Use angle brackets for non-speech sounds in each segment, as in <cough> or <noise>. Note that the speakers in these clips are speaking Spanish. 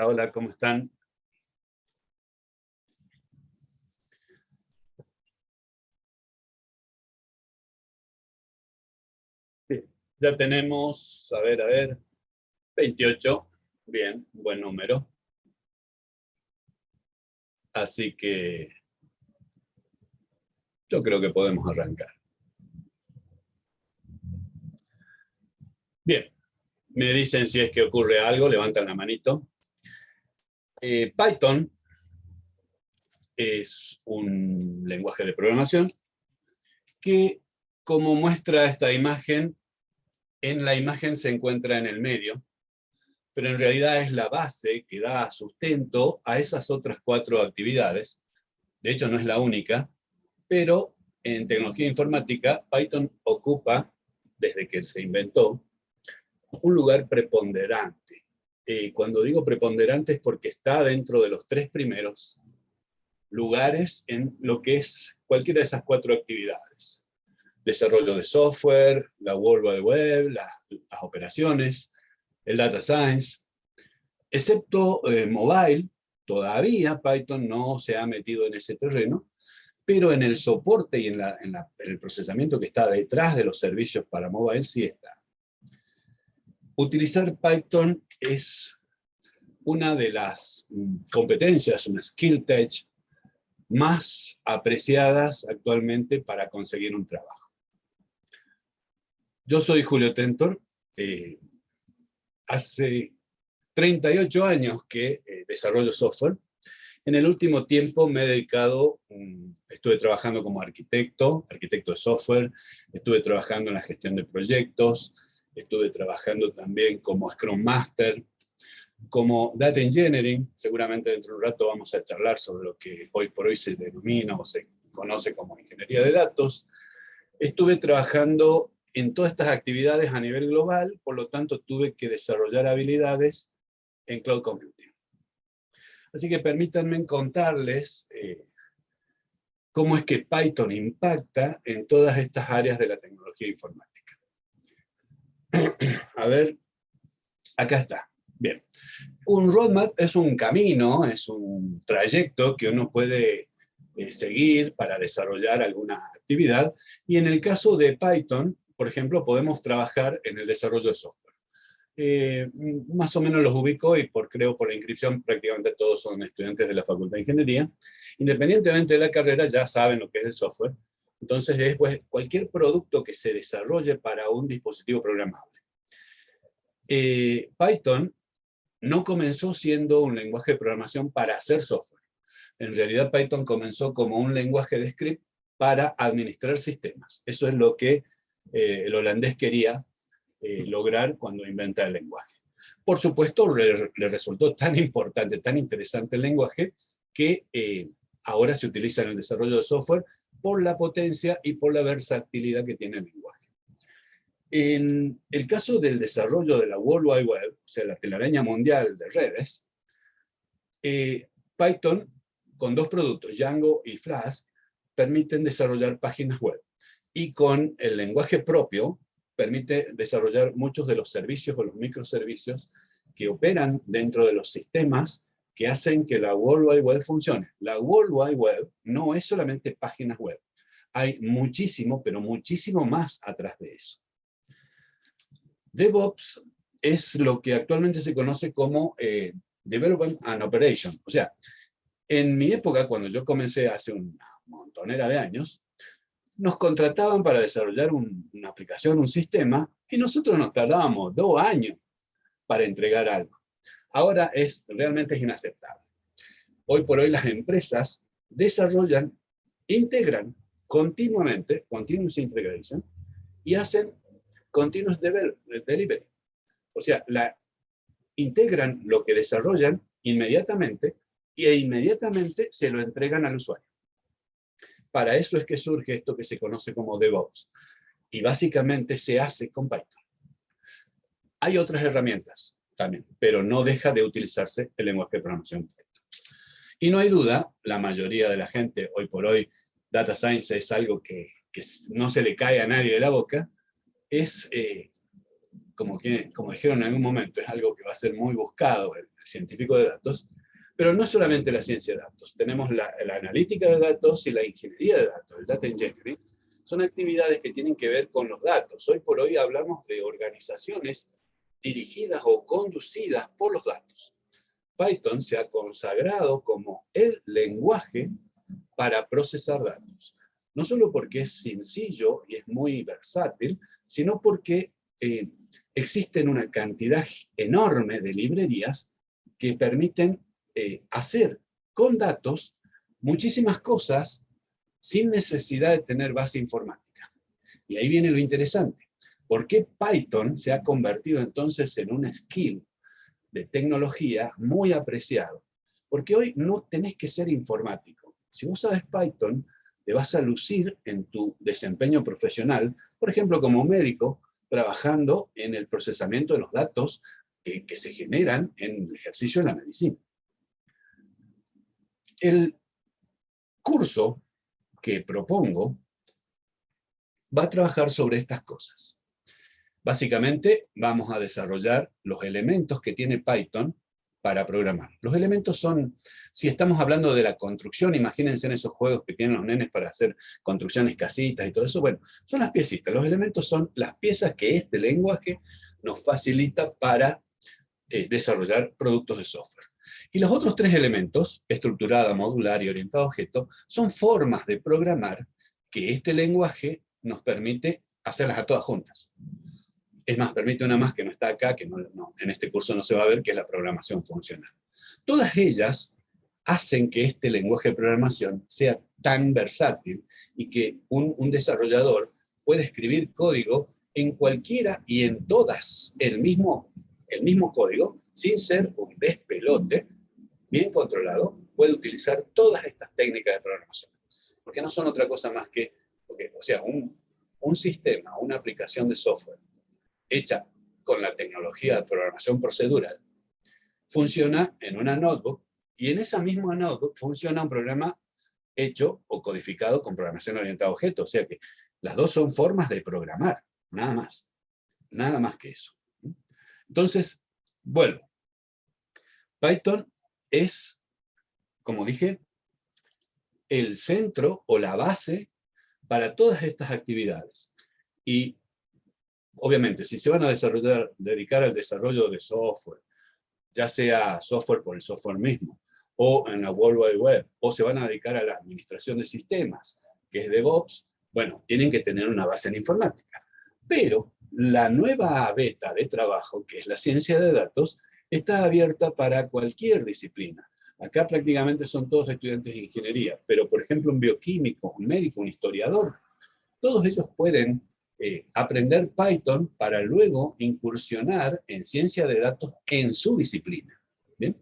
Hola, ¿cómo están? ya tenemos, a ver, a ver, 28, bien, buen número. Así que yo creo que podemos arrancar. Bien, me dicen si es que ocurre algo, levantan la manito. Eh, Python es un lenguaje de programación que, como muestra esta imagen, en la imagen se encuentra en el medio, pero en realidad es la base que da sustento a esas otras cuatro actividades. De hecho, no es la única, pero en tecnología informática, Python ocupa, desde que se inventó, un lugar preponderante. Eh, cuando digo preponderante es porque está dentro de los tres primeros lugares en lo que es cualquiera de esas cuatro actividades. Desarrollo de software, la World Wide Web, las operaciones, el data science. Excepto eh, mobile, todavía Python no se ha metido en ese terreno, pero en el soporte y en, en el procesamiento que está detrás de los servicios para mobile sí está. Utilizar Python es una de las mm, competencias, una skill tech más apreciadas actualmente para conseguir un trabajo. Yo soy Julio Tentor, eh, hace 38 años que eh, desarrollo software. En el último tiempo me he dedicado, mm, estuve trabajando como arquitecto, arquitecto de software, estuve trabajando en la gestión de proyectos, estuve trabajando también como Scrum Master, como Data Engineering, seguramente dentro de un rato vamos a charlar sobre lo que hoy por hoy se denomina o se conoce como Ingeniería de Datos. Estuve trabajando en todas estas actividades a nivel global, por lo tanto tuve que desarrollar habilidades en Cloud Computing. Así que permítanme contarles eh, cómo es que Python impacta en todas estas áreas de la tecnología informática. A ver, acá está. Bien. Un roadmap es un camino, es un trayecto que uno puede eh, seguir para desarrollar alguna actividad. Y en el caso de Python, por ejemplo, podemos trabajar en el desarrollo de software. Eh, más o menos los ubico y por, creo por la inscripción prácticamente todos son estudiantes de la Facultad de Ingeniería. Independientemente de la carrera ya saben lo que es el software entonces es pues, cualquier producto que se desarrolle para un dispositivo programable. Eh, Python no comenzó siendo un lenguaje de programación para hacer software. En realidad Python comenzó como un lenguaje de script para administrar sistemas. Eso es lo que eh, el holandés quería eh, lograr cuando inventa el lenguaje. Por supuesto, le, le, resultó tan importante, tan interesante el lenguaje, que ahora se utiliza en el desarrollo de software por la potencia y por la versatilidad que tiene el lenguaje. En el caso del desarrollo de la World Wide Web, o sea, la telaraña mundial de redes, eh, Python, con dos productos, Django y Flask, permiten desarrollar páginas web. Y con el lenguaje propio, permite desarrollar muchos de los servicios o los microservicios que operan dentro de los sistemas que hacen que la World Wide Web funcione. La World Wide Web no es solamente páginas web. Hay muchísimo, pero muchísimo más atrás de eso. DevOps es lo que actualmente se conoce como eh, Development and Operation. O sea, en mi época, cuando yo comencé hace una montonera de años, nos contrataban para desarrollar una aplicación, un sistema, y nosotros nos tardábamos dos años para entregar algo ahora es realmente es inaceptable. Hoy por hoy las empresas desarrollan, integran continuamente, continuous integration, y hacen continuous delivery. O sea, la, integran lo que desarrollan inmediatamente e inmediatamente se lo entregan al usuario. Para eso es que surge esto que se conoce como DevOps. Y básicamente se hace con Python. Hay otras herramientas también, pero no deja de utilizarse el lenguaje de programación. Y no hay duda, la mayoría de la gente, hoy por hoy, Data Science es algo que, no se le cae a nadie de la boca, es eh, como, que, como dijeron en algún momento, es algo que va a ser muy buscado el, científico de datos, pero no solamente la ciencia de datos, tenemos la, la, analítica de datos y la ingeniería de datos, el data engineering, son actividades que tienen que ver con los datos. Hoy por hoy hablamos de organizaciones dirigidas o conducidas por los datos. Python se ha consagrado como el lenguaje para procesar datos. No solo porque es sencillo y es muy versátil, sino porque eh, existen una cantidad enorme de librerías que permiten eh, hacer con datos muchísimas cosas sin necesidad de tener base informática. Y ahí viene lo interesante. ¿Por qué Python se ha convertido entonces en un skill de tecnología muy apreciado? Porque hoy no tenés que ser informático. Si vos sabes Python, te vas a lucir en tu desempeño profesional, por ejemplo, como médico, trabajando en el procesamiento de los datos que, que se generan en el ejercicio de la medicina. El curso que propongo va a trabajar sobre estas cosas. Básicamente vamos a desarrollar los elementos que tiene Python para programar. Los elementos son, si estamos hablando de la construcción, imagínense en esos juegos que tienen los nenes para hacer construcciones casitas y todo eso, bueno, son las piecitas. Los elementos son las piezas que este lenguaje nos facilita para eh, desarrollar productos de software. Y los otros tres elementos, estructurada, modular y orientado a objeto, son formas de programar que este lenguaje nos permite hacerlas a todas juntas. Es más, permite una más que no está acá, que no, en este curso no se va a ver, que es la programación funcional. Todas ellas hacen que este lenguaje de programación sea tan versátil y que un, un desarrollador pueda escribir código en cualquiera y en todas el mismo, el mismo código, sin ser un despelote, bien controlado, puede utilizar todas estas técnicas de programación. Porque no son otra cosa más que, o sea, un, un sistema, una aplicación de software hecha con la tecnología de programación procedural, funciona en una notebook, y en esa misma notebook funciona un programa hecho o codificado con programación orientada a objetos, o sea que las dos son formas de programar, nada más, nada más que eso. Entonces, vuelvo. Python es, como dije, el centro o la base para todas estas actividades. Y obviamente, si se van a desarrollar, dedicar al desarrollo de software, ya sea software por el software mismo, o en la World Wide Web, o se van a dedicar a la administración de sistemas, que es DevOps, bueno, tienen que tener una base en informática. Pero la nueva beta de trabajo, que es la ciencia de datos, está abierta para cualquier disciplina. Acá prácticamente son todos estudiantes de ingeniería, pero por ejemplo un bioquímico, un médico, un historiador, todos ellos pueden eh, aprender Python para luego incursionar en ciencia de datos en su disciplina. ¿Bien?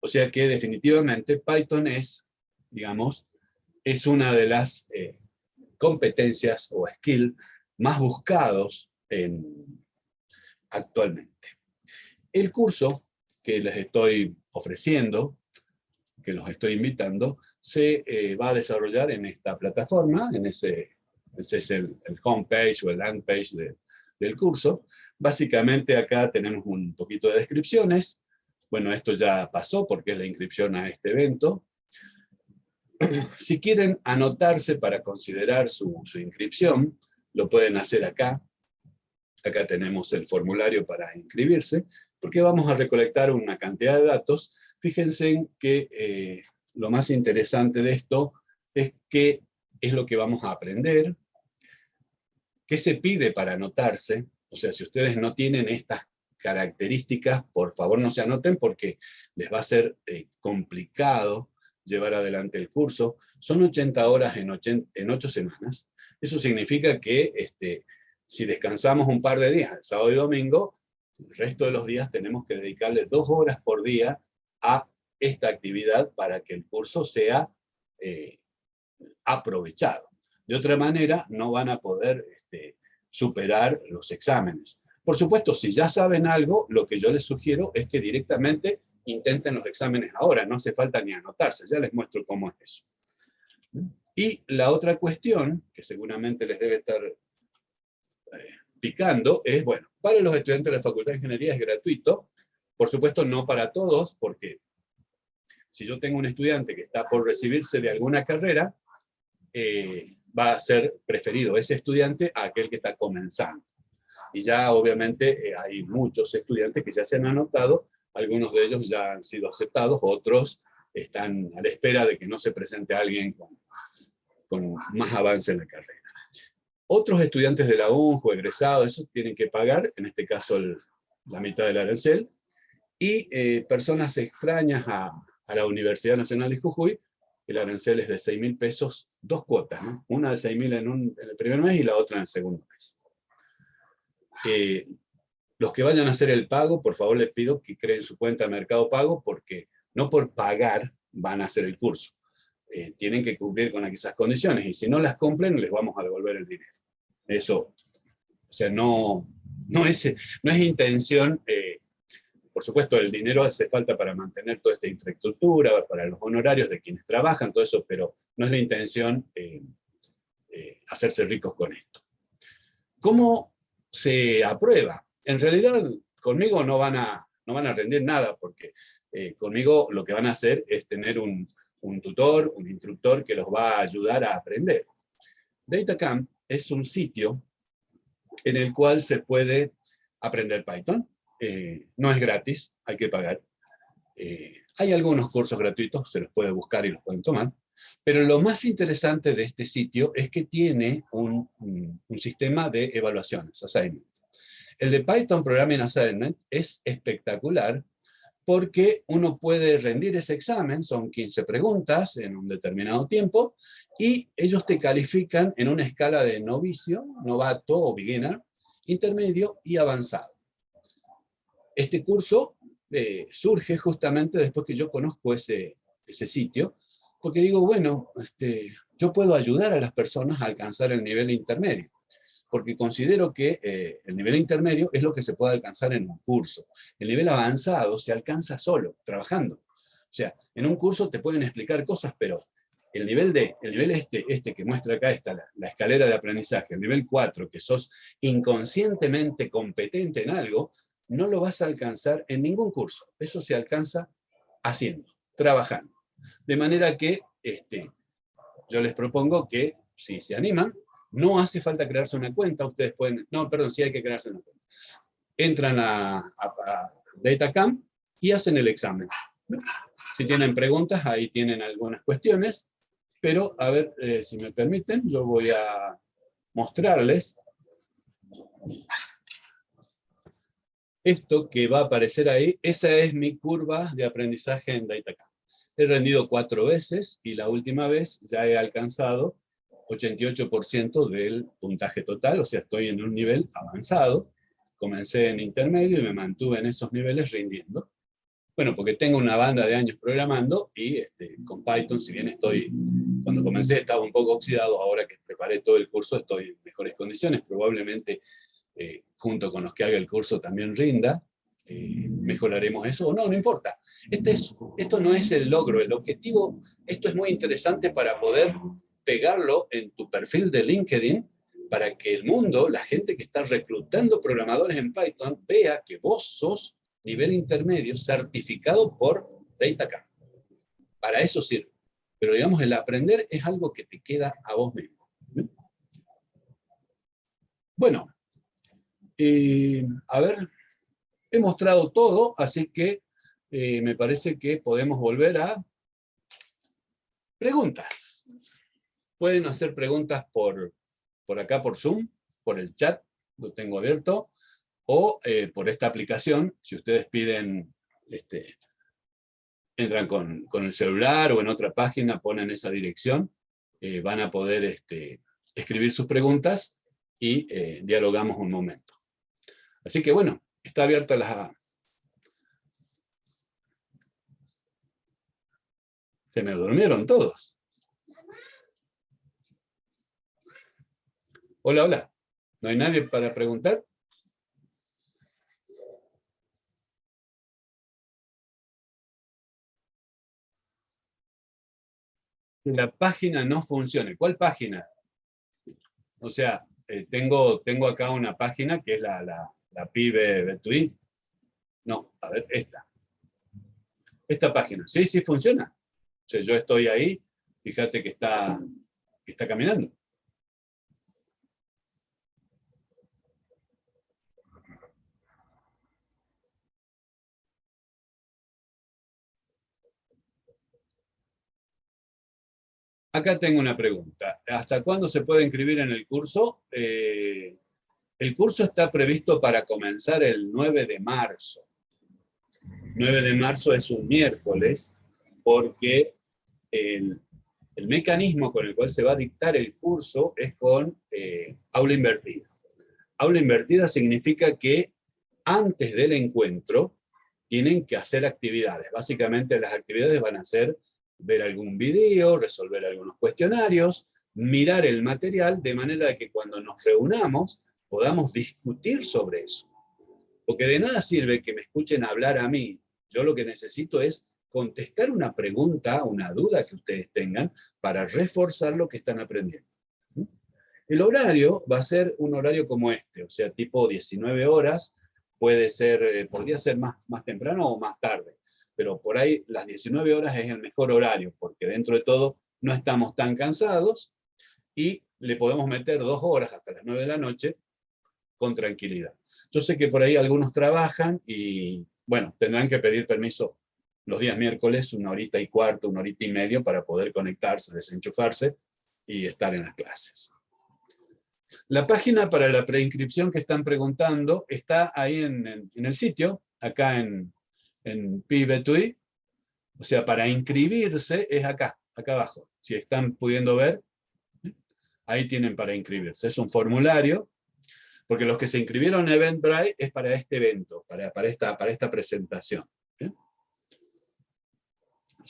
O sea que definitivamente Python es, digamos, es una de las eh, competencias o skills más buscados en, actualmente. El curso que les estoy ofreciendo, que los estoy invitando, se eh, va a desarrollar en esta plataforma, en ese ese es el, el homepage o el land page del curso. Básicamente acá tenemos un poquito de descripciones. Bueno, esto ya pasó porque es la inscripción a este evento. Si quieren anotarse para considerar su, su inscripción, lo pueden hacer acá. Acá tenemos el formulario para inscribirse, porque vamos a recolectar una cantidad de datos. Fíjense que eh, lo más interesante de esto es que es lo que vamos a aprender, ¿Qué se pide para anotarse? O sea, si ustedes no tienen estas características, por favor no se anoten porque les va a ser eh, complicado llevar adelante el curso. Son 80 horas en, 8 semanas. Eso significa que este, si descansamos un par de días, sábado y domingo, el resto de los días tenemos que dedicarle dos horas por día a esta actividad para que el curso sea eh, aprovechado. De otra manera, no van a poder este, superar los exámenes. Por supuesto, si ya saben algo, lo que yo les sugiero es que directamente intenten los exámenes ahora, no hace falta ni anotarse, ya les muestro cómo es eso. Y la otra cuestión, que seguramente les debe estar eh, picando es, bueno, para los estudiantes de la Facultad de Ingeniería es gratuito, por supuesto no para todos, porque si yo tengo un estudiante que está por recibirse de alguna carrera, eh, va a ser preferido ese estudiante a aquel que está comenzando. Y ya obviamente eh, hay muchos estudiantes que ya se han anotado, algunos de ellos ya han sido aceptados, otros están a la espera de que no se presente alguien con, más avance en la carrera. Otros estudiantes de la UNJO, egresados, esos tienen que pagar, en este caso la mitad del arancel, y eh, personas extrañas a, a, la Universidad Nacional de Jujuy, el arancel es de 6 mil pesos, dos cuotas, ¿no? una de 6 mil en, en, el primer mes y la otra en el segundo mes. Eh, los que vayan a hacer el pago, por favor les pido que creen su cuenta de Mercado Pago, porque no por pagar van a hacer el curso. Eh, tienen que cumplir con esas condiciones, y si no las cumplen, les vamos a devolver el dinero. Eso, o sea, no, no, es, no es intención, eh, por supuesto el dinero hace falta para mantener toda esta infraestructura, para los honorarios de quienes trabajan, todo eso, pero no es la intención eh, hacerse ricos con esto. ¿Cómo se aprueba? En realidad, conmigo no van a, no van a rendir nada, porque conmigo lo que van a hacer es tener un, un tutor, un instructor que los va a ayudar a aprender. DataCamp es un sitio en el cual se puede aprender Python. Eh, no es gratis, hay que pagar. Eh, hay algunos cursos gratuitos, se los puede buscar y los pueden tomar. Pero lo más interesante de este sitio es que tiene un, sistema de evaluaciones, assignment. El de Python Programming Assignment es espectacular porque uno puede rendir ese examen, son 15 preguntas en un determinado tiempo, y ellos te califican en una escala de novicio, novato o beginner, intermedio y avanzado. Este curso eh, surge justamente después que yo conozco ese, ese sitio, porque digo, bueno, este, yo puedo ayudar a las personas a alcanzar el nivel intermedio porque considero que eh, el nivel intermedio es lo que se puede alcanzar en un curso. El nivel avanzado se alcanza solo, trabajando. O sea, en un curso te pueden explicar cosas, pero el nivel, de, el nivel este, este que muestra acá está la, la, escalera de aprendizaje, el nivel 4, que sos inconscientemente competente en algo, no lo vas a alcanzar en ningún curso. Eso se alcanza haciendo, trabajando. De manera que este, yo les propongo que, si se animan, no hace falta crearse una cuenta, ustedes pueden, no, perdón, sí hay que crearse una cuenta. Entran a, a, a Datacamp y hacen el examen. Si tienen preguntas, ahí tienen algunas cuestiones, pero a ver eh, si me permiten, yo voy a mostrarles esto que va a aparecer ahí, esa es mi curva de aprendizaje en Datacamp. He rendido cuatro veces y la última vez ya he alcanzado 88% del puntaje total, o sea, estoy en un nivel avanzado. Comencé en intermedio y me mantuve en esos niveles rindiendo. Bueno, porque tengo una banda de años programando y este, con Python, si bien estoy, cuando comencé estaba un poco oxidado, ahora que preparé todo el curso estoy en mejores condiciones, probablemente eh, junto con los que haga el curso también rinda, eh, mejoraremos eso, o no, no importa. Este es, esto no es el logro, el objetivo, esto es muy interesante para poder pegarlo en tu perfil de LinkedIn para que el mundo, la gente que está reclutando programadores en Python, vea que vos sos nivel intermedio certificado por DataCamp. Para eso sirve. Pero digamos, el aprender es algo que te queda a vos mismo. Bueno, eh, a ver, he mostrado todo, así que eh, me parece que podemos volver a preguntas. Pueden hacer preguntas por, por acá, por Zoom, por el chat, lo tengo abierto, o eh, por esta aplicación, si ustedes piden, este, entran con, con, el celular o en otra página, ponen esa dirección, eh, van a poder este, escribir sus preguntas y dialogamos un momento. Así que bueno, está abierta la... Se me durmieron todos. Hola, hola. ¿No hay nadie para preguntar? la página no funcione. ¿Cuál página? O sea, eh, tengo, tengo acá una página que es la, la, la PIBE Betui. No, a ver, esta. Esta página. Sí, sí funciona. O sea, yo estoy ahí, fíjate que está, está caminando. Acá tengo una pregunta. ¿Hasta cuándo se puede inscribir en el curso? Eh, el curso está previsto para comenzar el 9 de marzo. 9 de marzo es un miércoles, porque el, mecanismo con el cual se va a dictar el curso es con eh, aula invertida. Aula invertida significa que antes del encuentro tienen que hacer actividades. Básicamente las actividades van a ser ver algún video, resolver algunos cuestionarios, mirar el material de manera que cuando nos reunamos podamos discutir sobre eso. Porque de nada sirve que me escuchen hablar a mí. Yo lo que necesito es contestar una pregunta, una duda que ustedes tengan, para reforzar lo que están aprendiendo. El horario va a ser un horario como este, o sea, tipo 19 horas, puede ser, eh, podría ser más, más temprano o más tarde pero por ahí las 19 horas es el mejor horario, porque dentro de todo no estamos tan cansados y le podemos meter dos horas hasta las 9 de la noche con tranquilidad. Yo sé que por ahí algunos trabajan y, bueno, tendrán que pedir permiso los días miércoles, una horita y cuarto, una horita y medio, para poder conectarse, desenchufarse y estar en las clases. La página para la preinscripción que están preguntando está ahí en, en el sitio, acá en, en PIBETUI, o sea, para inscribirse es acá, acá abajo. Si están pudiendo ver, ahí tienen para inscribirse. Es un formulario, porque los que se inscribieron en Eventbrite es para este evento, para, para, esta, para esta presentación.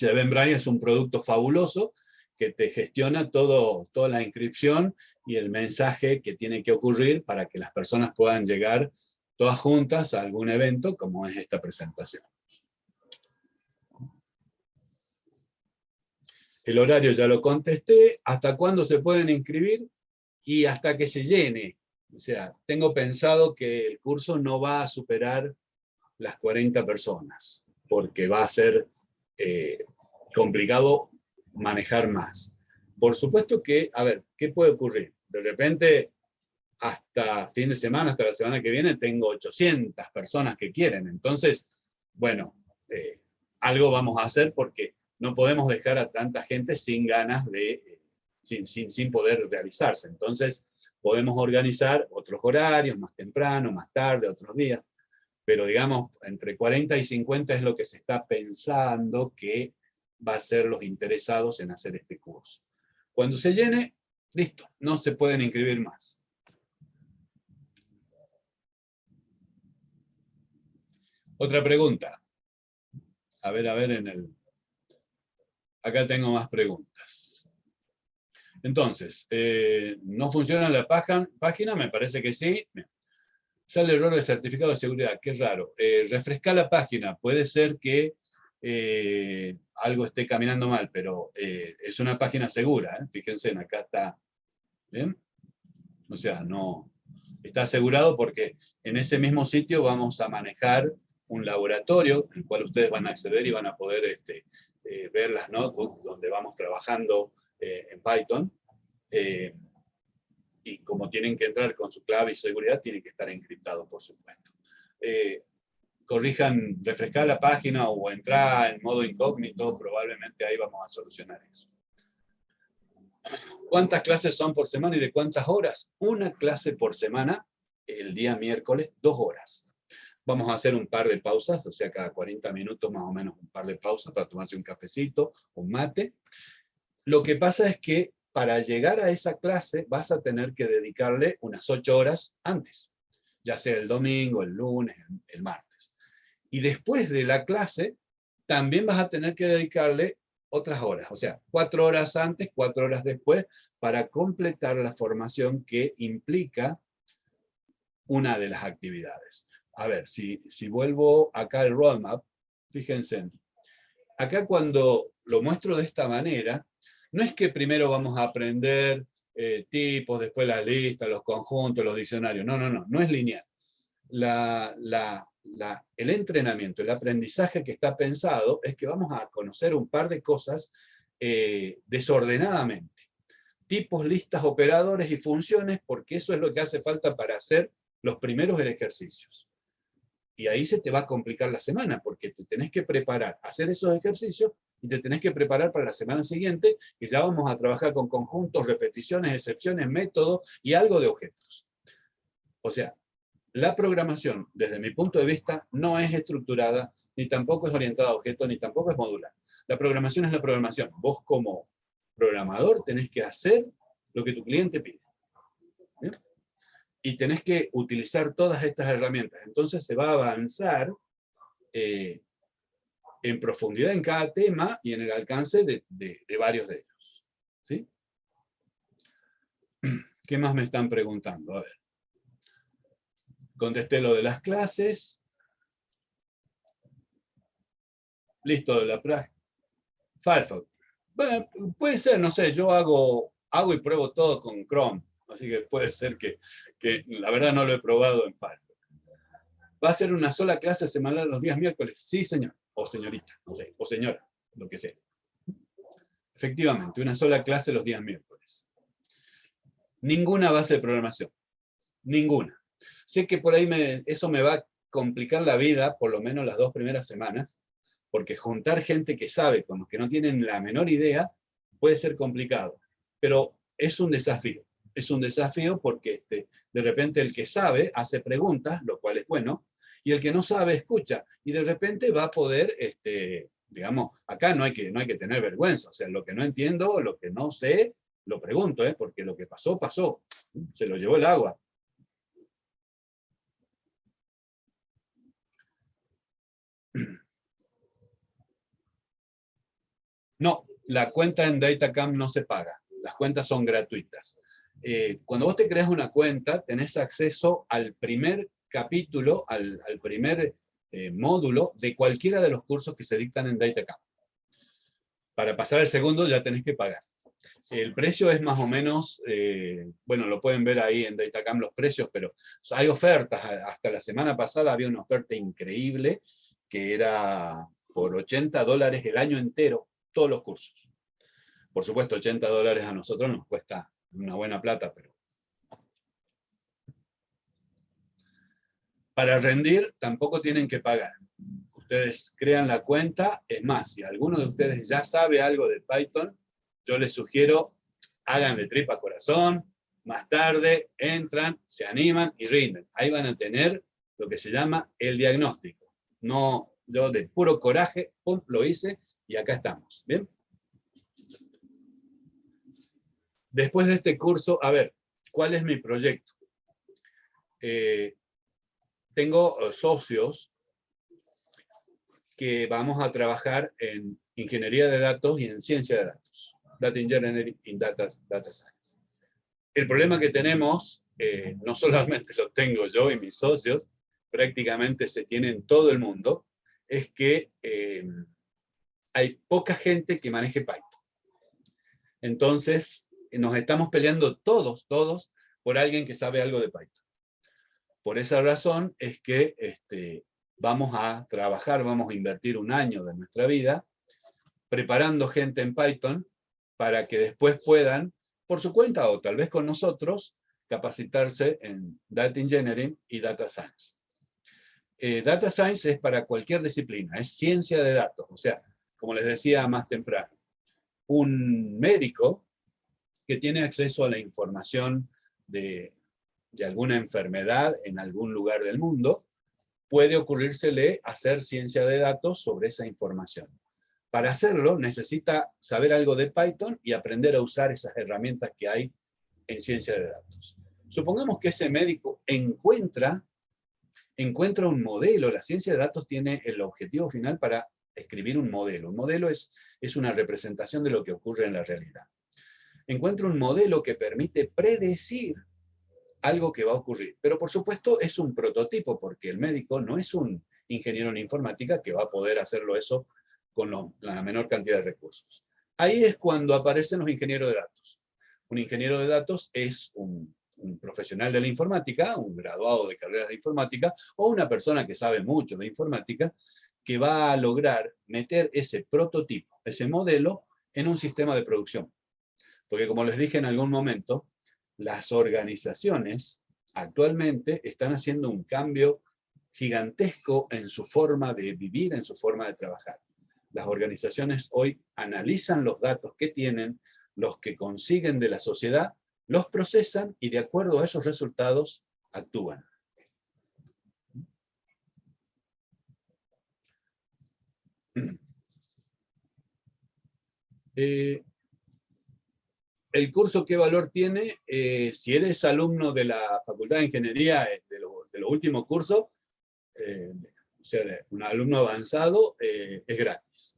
Eventbrite es un producto fabuloso que te gestiona todo, toda la inscripción y el mensaje que tiene que ocurrir para que las personas puedan llegar todas juntas a algún evento como es esta presentación. El horario ya lo contesté, hasta cuándo se pueden inscribir y hasta que se llene. O sea, tengo pensado que el curso no va a superar las 40 personas, porque va a ser eh, complicado manejar más. Por supuesto que, a ver, ¿qué puede ocurrir? De repente, hasta fin de semana, hasta la semana que viene, tengo 800 personas que quieren. Entonces, bueno, eh, algo vamos a hacer porque no podemos dejar a tanta gente sin ganas de, eh, sin, sin, sin poder realizarse. Entonces, podemos organizar otros horarios, más temprano, más tarde, otros días, pero digamos, entre 40 y 50 es lo que se está pensando que va a ser los interesados en hacer este curso. Cuando se llene, listo, no se pueden inscribir más. Otra pregunta. A ver, a ver en el... Acá tengo más preguntas. Entonces, eh, ¿no funciona la página? Me parece que sí. Sale error de certificado de seguridad, qué raro. Eh, refresca la página, puede ser que eh, algo esté caminando mal, pero es una página segura, fíjense, acá está, ¿ven? O sea, no, está asegurado porque en ese mismo sitio vamos a manejar un laboratorio, en el cual ustedes van a acceder y van a poder este, ver las notebooks donde vamos trabajando eh, en Python. Eh, y como tienen que entrar con su clave y seguridad, tienen que estar encriptados, por supuesto. corrijan, refrescar la página o entrar en modo incógnito, probablemente ahí vamos a solucionar eso. ¿Cuántas clases son por semana y de cuántas horas? Una clase por semana, el día miércoles, dos horas. Vamos a hacer un par de pausas, o sea, cada 40 minutos más o menos un par de pausas para tomarse un cafecito, un mate. Lo que pasa es que para llegar a esa clase vas a tener que dedicarle unas 8 horas antes, ya sea el domingo, el lunes, el martes. Y después de la clase, también vas a tener que dedicarle otras horas, o sea, cuatro horas antes, cuatro horas después, para completar la formación que implica una de las actividades a ver, si, si vuelvo acá al roadmap, fíjense, acá cuando lo muestro de esta manera, no es que primero vamos a aprender eh, tipos, después las listas, los conjuntos, los diccionarios. No, no, no, no es lineal. el entrenamiento, el aprendizaje que está pensado es que vamos a conocer un par de cosas eh, desordenadamente. Tipos, listas, operadores y funciones, porque eso es lo que hace falta para hacer los primeros ejercicios. Y ahí se te va a complicar la semana, porque te tenés que preparar, hacer esos ejercicios, y te tenés que preparar para la semana siguiente, que ya vamos a trabajar con conjuntos, repeticiones, excepciones, métodos y algo de objetos. O sea, la programación, desde mi punto de vista, no es estructurada, ni tampoco es orientada a objetos, ni tampoco es modular. La programación es la programación. Vos como programador tenés que hacer lo que tu cliente pide. Y tenés que utilizar todas estas herramientas. Entonces se va a avanzar eh, en profundidad en cada tema y en el alcance de, varios de ellos. ¿Sí? <clears throat> ¿Qué más me están preguntando? A ver. Contesté lo de las clases. Listo, de la práctica. Firefox. Bueno, puede ser, no sé, yo hago, hago y pruebo todo con Chrome, así que puede ser que, que la verdad no lo he probado en Firefox. ¿Va a ser una sola clase semanal los días miércoles? Sí, señor, o señorita, no sé, o señora, lo que sea. Efectivamente, una sola clase los días miércoles. Ninguna base de programación, ninguna. Sé que por ahí eso me va a complicar la vida, por lo menos las dos primeras semanas, porque juntar gente que sabe con los que no tienen la menor idea puede ser complicado, pero es un desafío. Es un desafío porque este, de repente el que sabe hace preguntas, lo cual es bueno, y el que no sabe escucha, y de repente va a poder, este, digamos, acá no hay, que, no hay que tener vergüenza, o sea, lo que no entiendo, lo que no sé, lo pregunto, ¿eh? porque lo que pasó, pasó, se lo llevó el agua. No, la cuenta en Datacam no se paga. Las cuentas son gratuitas. Eh, cuando vos te creas una cuenta, tenés acceso al primer capítulo, al, primer eh, módulo de cualquiera de los cursos que se dictan en Datacam. Para pasar al segundo ya tenés que pagar. El precio es más o menos, eh, bueno, lo pueden ver ahí en Datacam los precios, pero hay ofertas. Hasta la semana pasada había una oferta increíble que era por 80 dólares el año entero todos los cursos. Por supuesto, 80 dólares a nosotros nos cuesta una buena plata, pero... Para rendir tampoco tienen que pagar. Ustedes crean la cuenta, es más, si alguno de ustedes ya sabe algo de Python, yo les sugiero, hagan de tripa corazón, más tarde entran, se animan y rinden. Ahí van a tener lo que se llama el diagnóstico. No, yo de puro coraje, pum, lo hice, y acá estamos, ¿bien? Después de este curso, a ver, ¿cuál es mi proyecto? Eh, tengo eh, socios que vamos a trabajar en ingeniería de datos y en ciencia de datos. Data Engineering y Data, data Science. El problema que tenemos, eh, no <laughs> solamente lo tengo yo y mis socios, prácticamente se tiene en todo el mundo, es que hay poca gente que maneje Python. Entonces, nos estamos peleando todos, todos, por alguien que sabe algo de Python. Por esa razón es que este, vamos a trabajar, vamos a invertir un año de nuestra vida preparando gente en Python para que después puedan, por su cuenta o tal vez con nosotros, capacitarse en Data Engineering y Data Science. Eh, data Science es para cualquier disciplina, es ciencia de datos, o sea, como les decía más temprano, un médico que tiene acceso a la información de, alguna enfermedad en algún lugar del mundo, puede ocurrírsele hacer ciencia de datos sobre esa información. Para hacerlo necesita saber algo de Python y aprender a usar esas herramientas que hay en ciencia de datos. Supongamos que ese médico encuentra, encuentra un modelo, la ciencia de datos tiene el objetivo final para escribir un modelo. Un modelo es, es una representación de lo que ocurre en la realidad. Encuentro un modelo que permite predecir algo que va a ocurrir. Pero por supuesto es un prototipo, porque el médico no es un ingeniero en informática que va a poder hacerlo eso con la menor cantidad de recursos. Ahí es cuando aparecen los ingenieros de datos. Un ingeniero de datos es un, un profesional de la informática, un graduado de carreras de informática, o una persona que sabe mucho de informática, que va a lograr meter ese prototipo, ese modelo, en un sistema de producción. Porque como les dije en algún momento, las organizaciones actualmente están haciendo un cambio gigantesco en su forma de vivir, en su forma de trabajar. Las organizaciones hoy analizan los datos que tienen, los que consiguen de la sociedad, los procesan y de acuerdo a esos resultados actúan. Eh, el curso, ¿qué valor tiene? Eh, si eres alumno de la Facultad de Ingeniería eh, de, los últimos cursos, eh, o sea, un alumno avanzado, es gratis.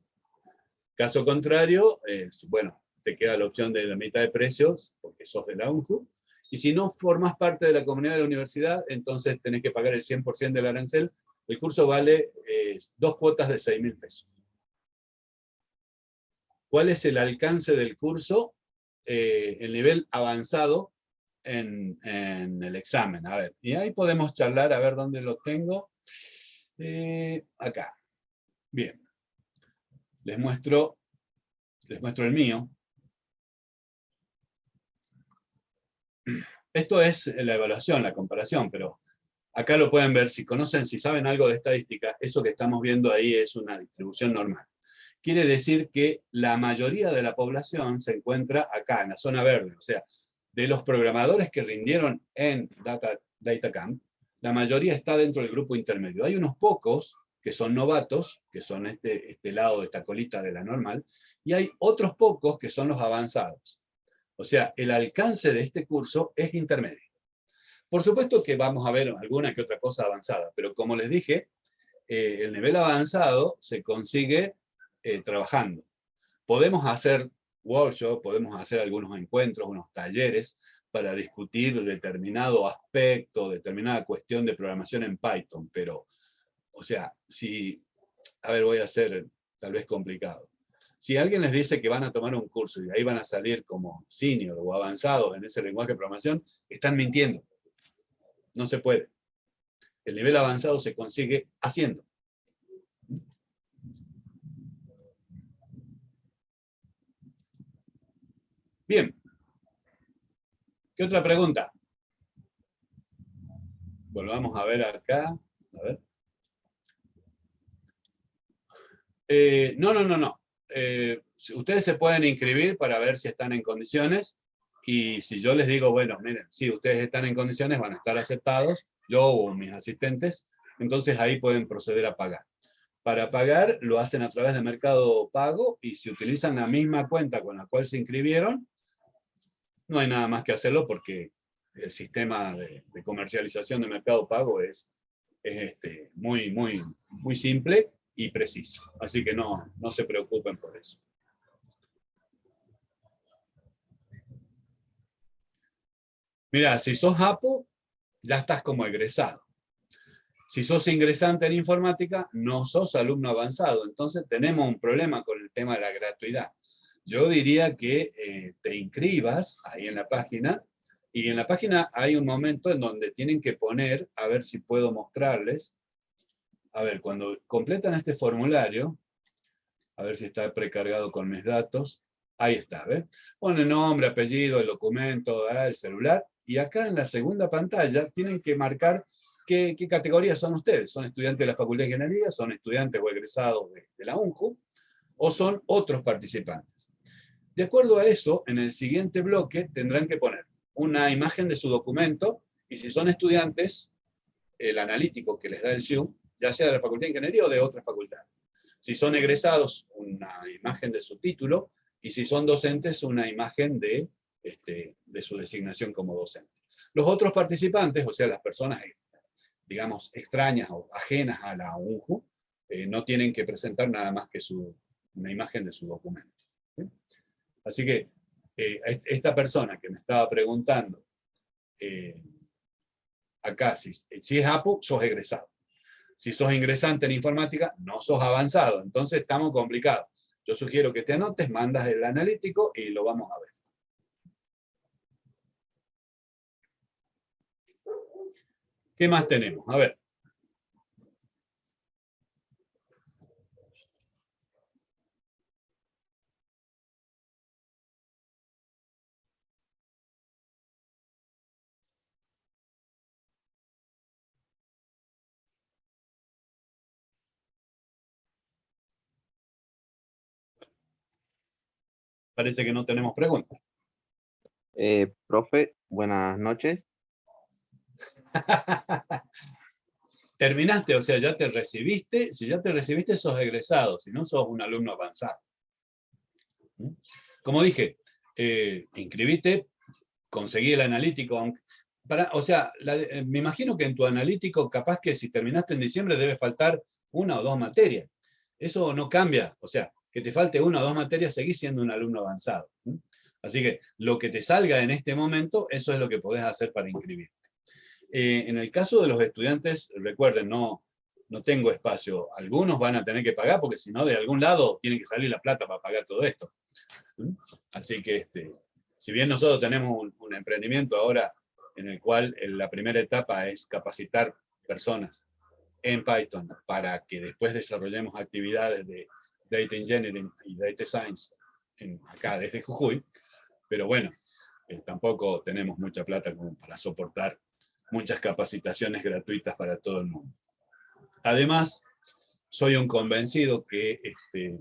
Caso contrario, bueno, te queda la opción de la mitad de precios, porque sos de la UNJU, y si no formas parte de la comunidad de la universidad, entonces tenés que pagar el 100% del arancel. El curso vale dos cuotas de 6 mil pesos. ¿Cuál es el alcance del curso? Eh, el nivel avanzado en, el examen. A ver, y ahí podemos charlar, a ver dónde lo tengo. Eh, acá. Bien. Les muestro, les muestro el mío. Esto es la evaluación, la comparación, pero acá lo pueden ver, si conocen, si saben algo de estadística, eso que estamos viendo ahí es una distribución normal quiere decir que la mayoría de la población se encuentra acá, en la zona verde. O sea, de los programadores que rindieron en Data, DataCamp, la mayoría está dentro del grupo intermedio. Hay unos pocos que son novatos, que son este, este lado de esta colita de la normal, y hay otros pocos que son los avanzados. O sea, el alcance de este curso es intermedio. Por supuesto que vamos a ver alguna que otra cosa avanzada, pero como les dije, eh, el nivel avanzado se consigue eh, trabajando. Podemos hacer workshops, podemos hacer algunos encuentros, unos talleres, para discutir determinado aspecto, determinada cuestión de programación en Python, pero, o sea, si, a ver, voy a hacer tal vez complicado. Si alguien les dice que van a tomar un curso y ahí van a salir como senior o avanzados en ese lenguaje de programación, están mintiendo. No se puede. El nivel avanzado se consigue haciendo. Bien. ¿Qué otra pregunta? Volvamos a ver acá. A ver. Eh, no, no, no, no. Eh, ustedes se pueden inscribir para ver si están en condiciones y si yo les digo, bueno, miren, si ustedes están en condiciones, van a estar aceptados, yo o mis asistentes, entonces ahí pueden proceder a pagar. Para pagar lo hacen a través de Mercado Pago y si utilizan la misma cuenta con la cual se inscribieron, no hay nada más que hacerlo porque el sistema de, comercialización de mercado pago es, este, muy, muy, muy simple y preciso. Así que no, no se preocupen por eso. Mira, si sos APO, ya estás como egresado. Si sos ingresante en informática, no sos alumno avanzado. Entonces tenemos un problema con el tema de la gratuidad yo diría que eh, te inscribas ahí en la página, y en la página hay un momento en donde tienen que poner, a ver si puedo mostrarles, a ver, cuando completan este formulario, a ver si está precargado con mis datos, ahí está, ¿ves? Pone nombre, apellido, el documento, ah, el celular, y acá en la segunda pantalla tienen que marcar qué, qué categorías son ustedes. ¿Son estudiantes de la Facultad de Ingeniería? ¿Son estudiantes o egresados de, de la UNJU? ¿O son otros participantes? De acuerdo a eso, en el siguiente bloque tendrán que poner una imagen de su documento, y si son estudiantes, el analítico que les da el SIU, ya sea de la Facultad de Ingeniería o de otra facultad. Si son egresados, una imagen de su título, y si son docentes, una imagen de, este, su designación como docente. Los otros participantes, o sea, las personas, digamos, extrañas o ajenas a la UNJU, eh, no tienen que presentar nada más que su, una imagen de su documento. Así que eh, esta persona que me estaba preguntando eh, acá, si, si es APU, sos egresado. Si sos ingresante en informática, no sos avanzado. Entonces estamos complicados. Yo sugiero que te anotes, mandas el analítico y lo vamos a ver. ¿Qué más tenemos? A ver. Parece que no tenemos preguntas. Eh, profe, buenas noches. <laughs> Terminaste, o sea, ya te recibiste. Si ya te recibiste, sos egresado. Si no, sos un alumno avanzado. ¿Mm? Como dije, eh, inscribiste, conseguí el analítico. Para, o sea, eh, me imagino que en tu analítico, capaz que si terminaste en diciembre, debe faltar una o dos materias. Eso no cambia. O sea, que te falte una o dos materias, seguís siendo un alumno avanzado. Así que lo que te salga en este momento, eso es lo que podés hacer para inscribirte. Eh, en el caso de los estudiantes, recuerden, no, no tengo espacio. Algunos van a tener que pagar, porque si no, de algún lado tiene que salir la plata para pagar todo esto. Así que, este, si bien nosotros tenemos un, un emprendimiento ahora en el cual la primera etapa es capacitar personas en Python para que después desarrollemos actividades de Data Engineering y Data Science en, acá desde Jujuy, pero bueno, eh, tampoco tenemos mucha plata como para soportar muchas capacitaciones gratuitas para todo el mundo. Además, soy un convencido que este,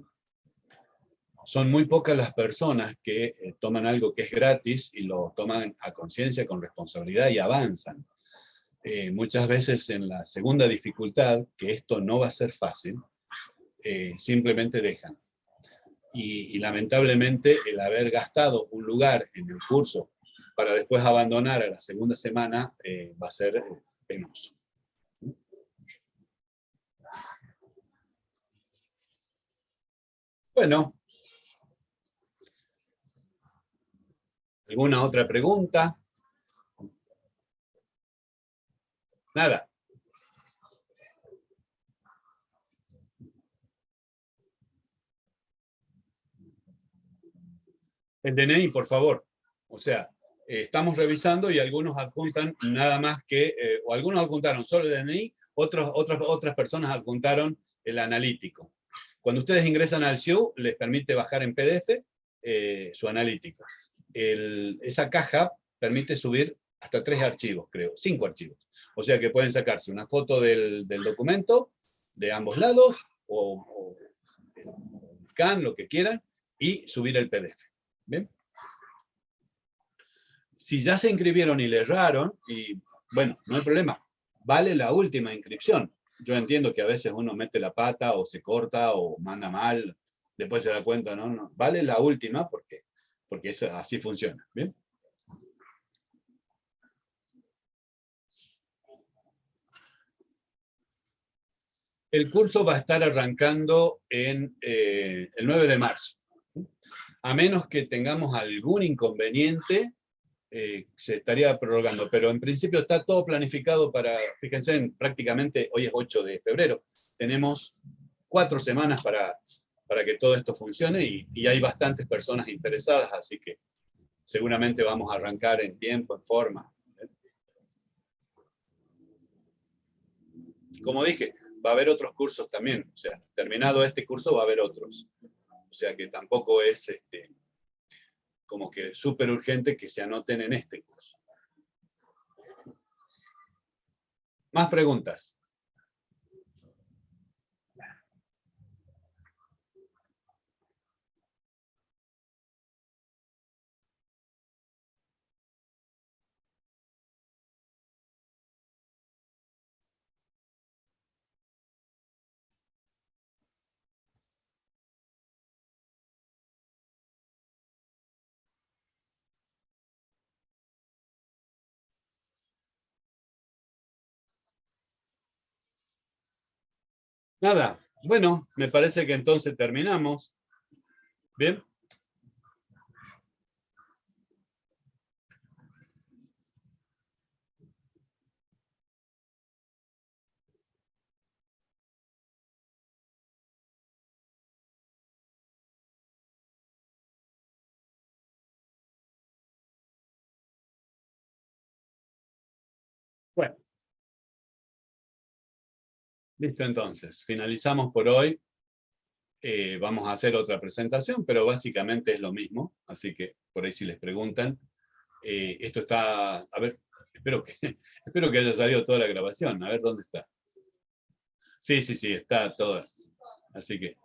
son muy pocas las personas que eh, toman algo que es gratis y lo toman a conciencia, con responsabilidad y avanzan. Eh, muchas veces en la segunda dificultad, que esto no va a ser fácil, eh, simplemente dejan. Y, lamentablemente el haber gastado un lugar en el curso para después abandonar a la segunda semana eh, va a ser eh, penoso. Bueno. ¿Alguna otra pregunta? Nada. El DNI, por favor. O sea, eh, estamos revisando y algunos adjuntan nada más que, eh, o algunos adjuntaron solo el DNI, otros, otras, otras personas adjuntaron el analítico. Cuando ustedes ingresan al SIU, les permite bajar en PDF eh, su analítico. esa caja permite subir hasta tres archivos, creo, cinco archivos. O sea que pueden sacarse una foto del, documento de ambos lados, o, o scan, lo que quieran, y subir el PDF. ¿Bien? Si ya se inscribieron y le erraron, y bueno, no hay problema, vale la última inscripción. Yo entiendo que a veces uno mete la pata o se corta o manda mal, después se da cuenta, no, no, vale la última porque, porque eso, así funciona. ¿Bien? El curso va a estar arrancando en eh, el 9 de marzo a menos que tengamos algún inconveniente, eh, se estaría prorrogando. Pero en principio está todo planificado para, fíjense, prácticamente hoy es 8 de febrero, tenemos cuatro semanas para, para que todo esto funcione y, y hay bastantes personas interesadas, así que seguramente vamos a arrancar en tiempo, en forma. Como dije, va a haber otros cursos también, o sea, terminado este curso va a haber otros. O sea que tampoco es este, como que súper urgente que se anoten en este curso. Más preguntas. Nada, bueno, me parece que entonces terminamos. Bien. Bueno, Listo, entonces, finalizamos por hoy. Eh, vamos a hacer otra presentación, pero básicamente es lo mismo, así que por ahí si les preguntan. eh, esto está, a ver, espero que, <laughs> espero que haya salido toda la grabación, a ver dónde está. Sí, sí, sí, está toda. Así que